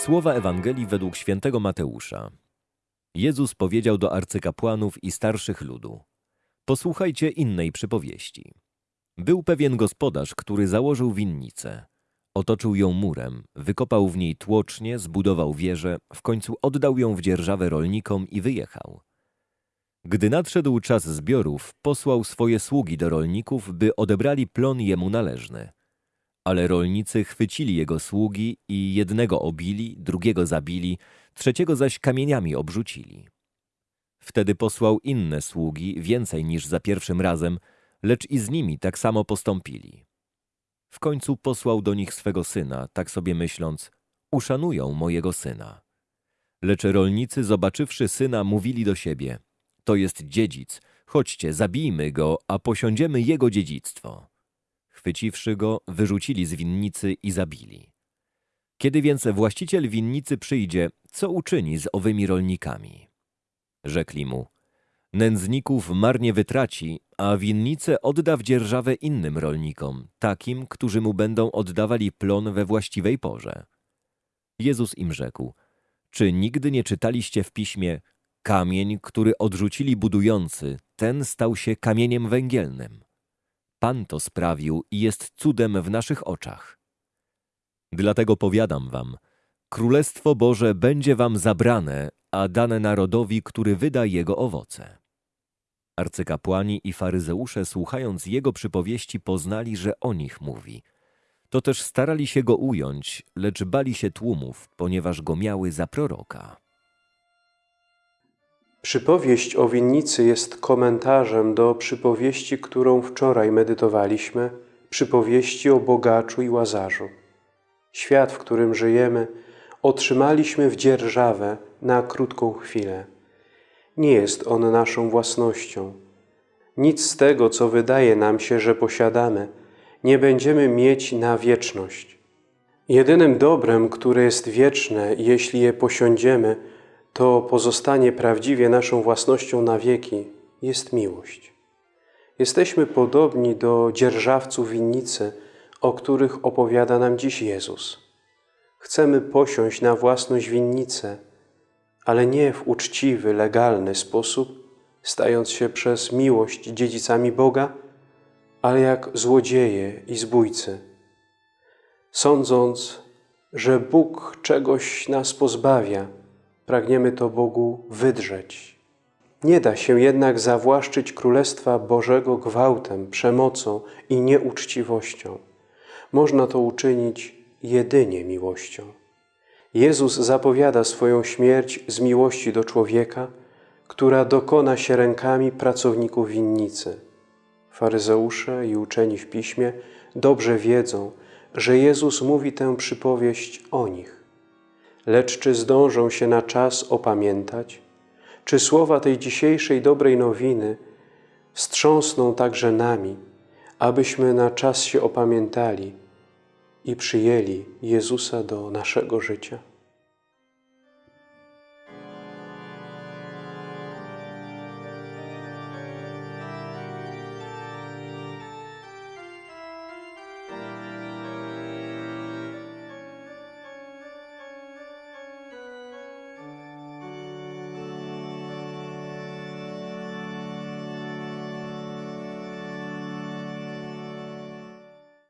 Słowa Ewangelii według świętego Mateusza. Jezus powiedział do arcykapłanów i starszych ludu: Posłuchajcie innej przypowieści. Był pewien gospodarz, który założył winnicę. Otoczył ją murem, wykopał w niej tłocznie, zbudował wieżę, w końcu oddał ją w dzierżawę rolnikom i wyjechał. Gdy nadszedł czas zbiorów, posłał swoje sługi do rolników, by odebrali plon jemu należny. Ale rolnicy chwycili jego sługi i jednego obili, drugiego zabili, trzeciego zaś kamieniami obrzucili. Wtedy posłał inne sługi, więcej niż za pierwszym razem, lecz i z nimi tak samo postąpili. W końcu posłał do nich swego syna, tak sobie myśląc, uszanują mojego syna. Lecz rolnicy, zobaczywszy syna, mówili do siebie, to jest dziedzic, chodźcie, zabijmy go, a posiądziemy jego dziedzictwo. Chwyciwszy go, wyrzucili z winnicy i zabili. Kiedy więc właściciel winnicy przyjdzie, co uczyni z owymi rolnikami? Rzekli mu, nędzników marnie wytraci, a winnicę odda w dzierżawę innym rolnikom, takim, którzy mu będą oddawali plon we właściwej porze. Jezus im rzekł, czy nigdy nie czytaliście w piśmie, kamień, który odrzucili budujący, ten stał się kamieniem węgielnym. Pan to sprawił i jest cudem w naszych oczach. Dlatego powiadam wam, Królestwo Boże będzie wam zabrane, a dane narodowi, który wyda jego owoce. Arcykapłani i faryzeusze, słuchając jego przypowieści, poznali, że o nich mówi. To też starali się go ująć, lecz bali się tłumów, ponieważ go miały za proroka. Przypowieść o winnicy jest komentarzem do przypowieści, którą wczoraj medytowaliśmy, przypowieści o bogaczu i łazarzu. Świat, w którym żyjemy, otrzymaliśmy w dzierżawę na krótką chwilę. Nie jest on naszą własnością. Nic z tego, co wydaje nam się, że posiadamy, nie będziemy mieć na wieczność. Jedynym dobrem, które jest wieczne, jeśli je posiądziemy, to pozostanie prawdziwie naszą własnością na wieki, jest miłość. Jesteśmy podobni do dzierżawców winnicy, o których opowiada nam dziś Jezus. Chcemy posiąść na własność winnicę, ale nie w uczciwy, legalny sposób, stając się przez miłość dziedzicami Boga, ale jak złodzieje i zbójcy. Sądząc, że Bóg czegoś nas pozbawia, pragniemy to Bogu wydrzeć. Nie da się jednak zawłaszczyć Królestwa Bożego gwałtem, przemocą i nieuczciwością. Można to uczynić jedynie miłością. Jezus zapowiada swoją śmierć z miłości do człowieka, która dokona się rękami pracowników winnicy. Faryzeusze i uczeni w Piśmie dobrze wiedzą, że Jezus mówi tę przypowieść o nich. Lecz czy zdążą się na czas opamiętać? Czy słowa tej dzisiejszej dobrej nowiny wstrząsną także nami, abyśmy na czas się opamiętali i przyjęli Jezusa do naszego życia?